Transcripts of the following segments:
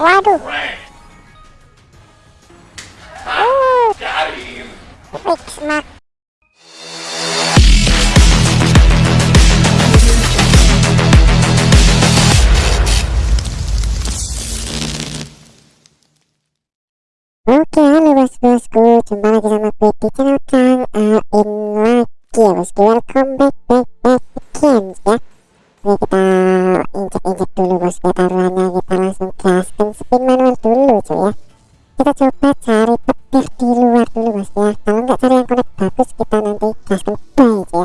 waduh uh, fix mak Oke, halo bos-bosku, jumpa lagi sama gue di channel Kang Ain lagi ya bosku Welcome back, back, back again ya Oke, kita injek-injek dulu bosku taruhannya Kita langsung gaskan spin manual dulu cuy ya. Kita coba cari petir di luar dulu bosku ya. Kalau nggak cari yang connect bagus, kita nanti gaskan buy ya.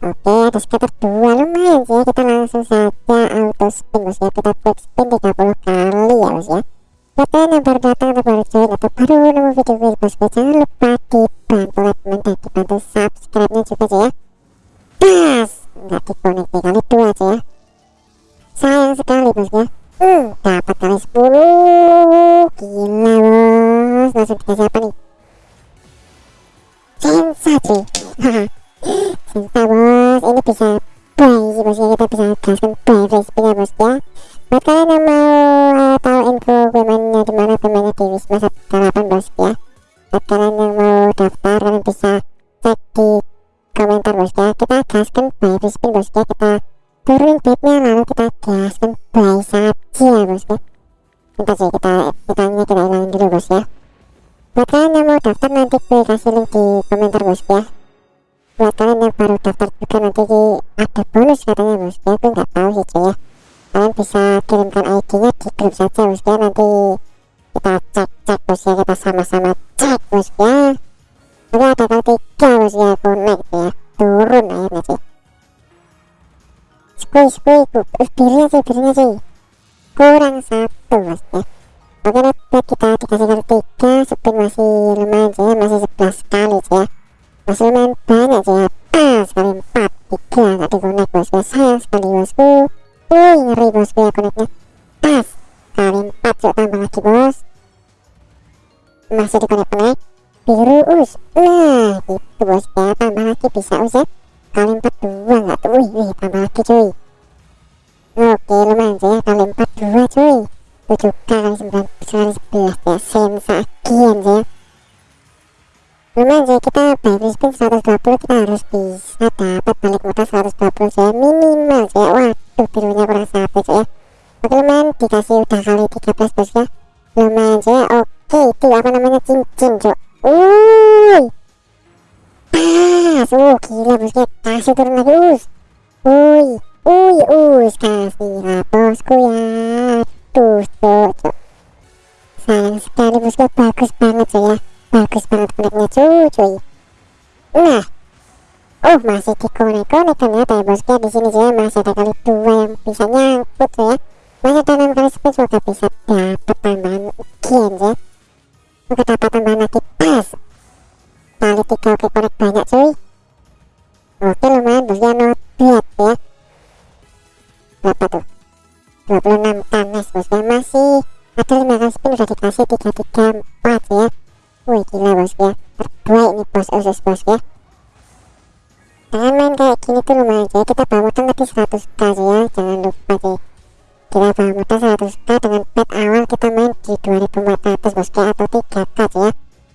Oke, ada sekitar dua. Lumayan sih ya. Kita langsung saja auto spin bosku ya. Kita quick spin 30 kali ya bosku ya. Buat yang baru datang atau baru join atau baru nemu video gue bosku jangan lupa dibantu like dan dibantu subscribe nya juga aja ya. Pas nggak dikonek kali dua aja ya sayang sekali bosku ya. Hmm, dapat kali 10 gila bos langsung dikasih apa nih? Sensa cuy sensa bos ini bisa buy sih bosku ya kita bisa gaskan buy free spin ya. Ya buat kalian yang mau uh, tahu info gue mainnya di mana gue mainnya di Wisma 18 bosku ya. Buat kalian yang mau daftar kalian bisa cek di komentar bosku ya kita gaskan buy bosku ya kita turunin bednya lalu kita gaskan buy saja bosku bentar sih kita kita kita hilangin dulu bosku ya buat kalian yang mau daftar nanti gue kasih link di komentar bosku ya buat kalian yang baru daftar juga nanti ada bonus katanya bosku ya gue nggak tahu sih cuy ya. Kalian bisa kirimkan ID-nya di grup saja bosku ya nanti kita cek-cek bosku ya kita sama-sama cek bosku ya oke ada kali tiga bosku ya connect skui skui uh, birunya sih birunya sih kurang satu bosku ya oke net kita dikasih kali tiga spin masih lumayan sih ya masih 11 kali sih ya masih lumayan banyak sih ya pas kali 4 tiga nggak di connect bosku ya sayang sekali bosku Wih ngeri bosku ya koneknya Pas Kali 4 yuk tambah lagi bos Masih di konek konek Biru us Nah gitu bos ya tambah lagi bisa us ya Kali 4 dua nggak tuh wih tambah lagi cuy Oke lumayan sih ya kali 4 dua cuy 7 kali 9 kali 11 ya Sensa agian sih ya lumayan sih kita by spin 120 kita harus bisa dapat balik modal 120 sih minimal sih ya waduh birunya kurang satu sih ya oke lumayan dikasih udah kali 13 bos ya lumayan sih ya oke itu apa namanya cincin cok wuih pas uh gila bos ya kasih turun lagi us wuih us kasih lah bosku ya tuh cok sayang sekali bosku bagus banget sih ya bagus banget koneknya cuy cuy nah. Oh masih dikonek-konek ternyata ya bosku ya di sini saya masih ada kali dua yang bisa nyangkut ya. Masih ada enam kali spin semoga bisa dapat tambahan gen ya? Semoga dapat tambahan lagi pas kali tiga oke konek banyak cuy oke lumayan bosku ya not bad ya berapa tuh 26 tanes bosku ya masih ada 5 kali spin udah dikasih 3 3 4 ya. Wih gila bosku ya. Terbaik nih bos usus bosku ya. Dengan main kayak gini tuh lumayan aja Kita bawa modal tadi 100k sih ya. Jangan lupa sih Kita bawa modal 100k dengan pet awal kita main di 2400 bosku ya Atau 3k sih ya.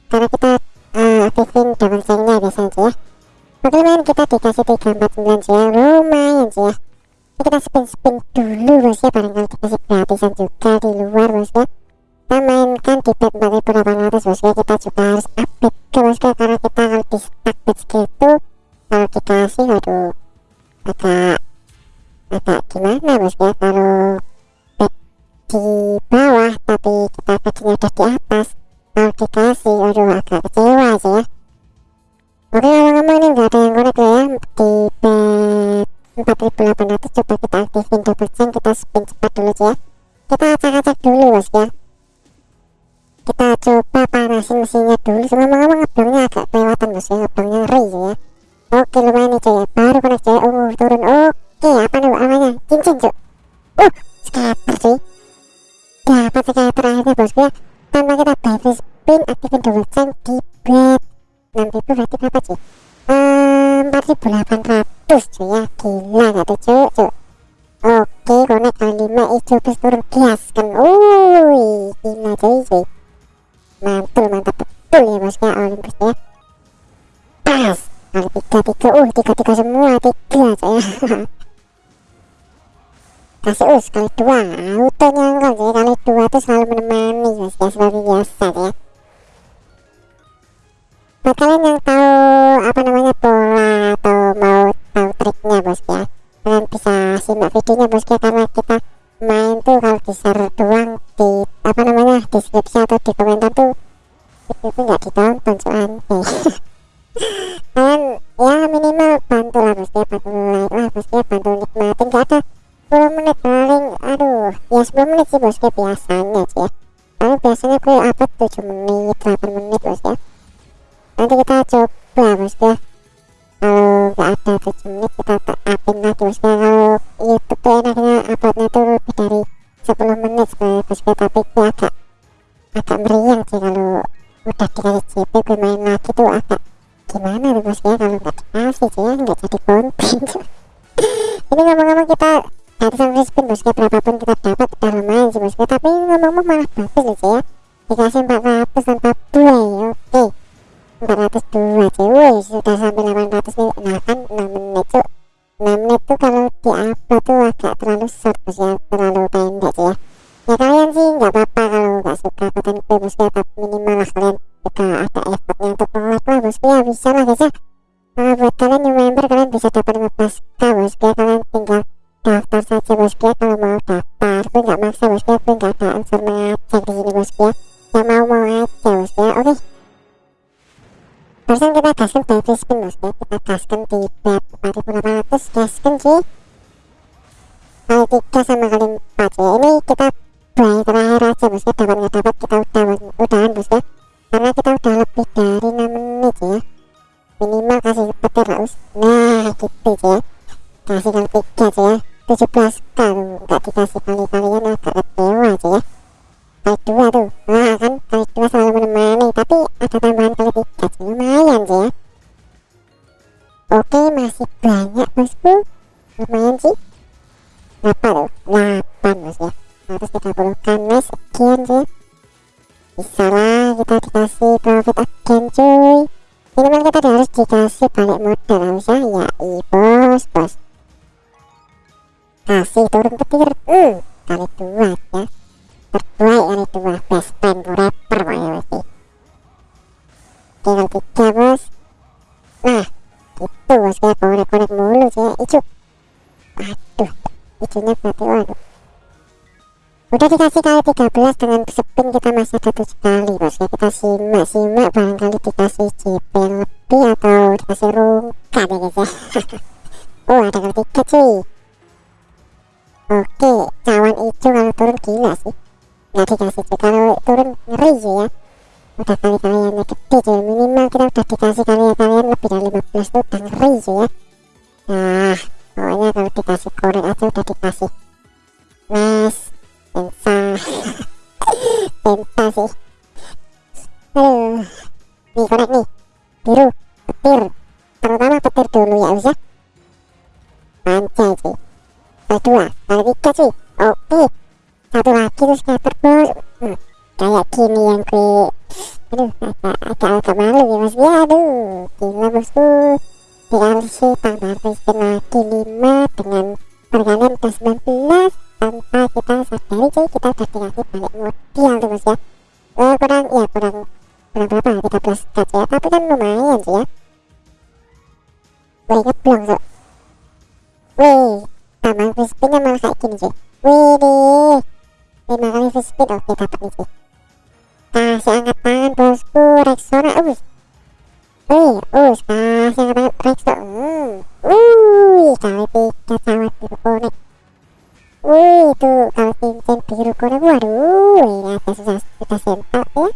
Karena kita uh, aktifin double chainnya biasanya ya. Oke lumayan kita dikasih 349 sih ya Lumayan sih ya Ini kita spin-spin dulu bos ya Barangkali dikasih gratisan juga di luar bos ya. Kita mainkan di pet 4800 bosku kita juga harus update ke bosku karena kita kalau di stack pet segitu kalau dikasih waduh agak agak gimana bosku ya. Kalau pet di bawah tapi kita petnya udah di atas kalau dikasih waduh agak kecewa sih ya. Oke ngomong-ngomong ini nggak ada yang connect ya. Di pet 4800 coba kita aktifin double chain kita spin cepat dulu ya kita acak-acak dulu bosku ya. Kita coba panasin mesinnya dulu. Ngomong-ngomong ngeblongnya agak kelewatan bos ya. Ngeblongnya ngeri ya. Oke lumayan nih cuy ya. Baru connect cuy uh turun. Oke apa nih namanya? Cincin cuy uh cuy mantul mantap. Betul ya bosku ya Olympus ya. Pas. Kali tiga tiga uh tiga tiga semua tiga cuy kasih us kali dua. Auto nyangkol cuy kali dua tuh selalu menemani bosku ya biasa ya. Buat kalian yang tahu apa namanya pola atau mau tahu triknya bosku ya. Kalian bisa simak videonya bosku ya karena kita main tuh kalau di namanya deskripsi atau di komentar tuh itu tuh nggak ditonton cuman kalian ya minimal bantu lah ya bantu like lah ya bantu nikmatin gak ada 10 menit paling aduh ya 10 menit sih bosku biasanya sih ya. Paling biasanya gue upload 7 menit 8 menit bosku ya nanti kita coba bosku ya kalau nggak ada 7 menit kita upin lagi bosku ya kalau youtube tuh enaknya uploadnya tuh lebih dari 10 menit sebenarnya bosku tapi meriang sih kalau udah dikasih JP gue main lagi tuh agak gimana tuh bosku ya kalau nggak dikasih sih ya nggak jadi konten. Ini ngomong-ngomong kita gratisan free spin bosku ya berapapun kita dapat udah lumayan sih bosku ya. Tapi ngomong-ngomong malah bagus sih ya. Dikasih 400 tanpa buay oke. 402 cuy Wih, sudah sampai 800 nih. Nah kan 6 menit tuh 6 menit tuh kalau di upload tuh agak terlalu short bos ya terlalu pendek sih ya. Ya kalian sih nggak apa-apa kalau nggak suka konten gue bosku ya tapi minimal lah kalian juga ada effortnya untuk like lah bosku ya bisa lah guys ya. Nah, buat kalian new member kalian bisa dapat 15k bosku ya kalian tinggal daftar saja bosku ya kalau mau daftar gue nggak maksa bosku ya gue nggak ada unsur mengajak di sini bosku ya yang mau mau aja bosku ya oke. Barusan kita gaskan by free spin bosku ya kita gaskan di bet 4800 gaskan cuy kali 3 sama kali 4 ya ini kita buy terakhir aja bosku dapat nggak dapat kita udah udahan bosku karena kita udah lebih dari 6 menit ya. Minimal kasih petir lah nah gitu ya. Kasih kali 3 aja ya. 17 kali nggak dikasih kali-kalian agak bisa lah kita dikasih profit again cuy. Minimal kita harus dikasih balik modal harus ya ya i bos. Bos kasih turun petir hmm, kali dua ya. Terbaik kali dua best friend rapper pokoknya pasti tinggal tiga bos. Nah gitu bos kayak konek-konek mulu sih icu. Aduh icunya berarti waduh udah dikasih kali 13 dengan spin kita masih ada 7 kali bos ya kita simak simak barangkali dikasih JP lebih atau dikasih rungkat ya guys ya. Oh ada kali 3 cuy. Oke cawan hijau kalau turun gila sih. Nggak dikasih cuy kalau turun ngeri cuy ya. Udah kali kaliannya gede cuy. Minimal kita udah dikasih kalian kalian lebih dari 15 tuh udah ngeri cuy ya. Nah pokoknya kalau dikasih korek aja udah dikasih. Nice pensa sih aduh nih korek nih biru petir terutama petir dulu ya bisa panjang sih kali dua tiga oke satu lagi terus scatter hmm, kayak gini yang gue aduh agak agak agak malu ya mas ya aduh gila bosku dikasih tambah spin lagi 5 dengan pergalian ke 19 tanpa kita sadari cuy kita udah dikasih balik modal tuh bos ya eh, kurang ya kurang kurang berapa 13 cut ya tapi kan lumayan sih ya wih ngeblong so wih tambah free spinnya malah kayak gini cuy wih deh 5 kali free spin oke dapat nih cuy kasih angkat tangan bosku Rexona us wih us kasih angkat tangan Rexona hmm. wih kali tiga cawan biru konek itu kalau cincin biru konek waduh ini ada susah sudah sempak ya.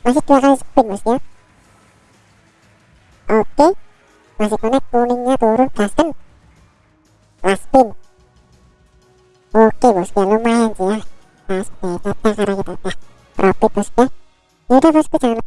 Masih dua kali spin mas ya. Oke masih konek kuningnya turun gaskan last spin. Oke bos ya lumayan sih ya. Pas beta karena kita profit bos ya. Yaudah bosku jangan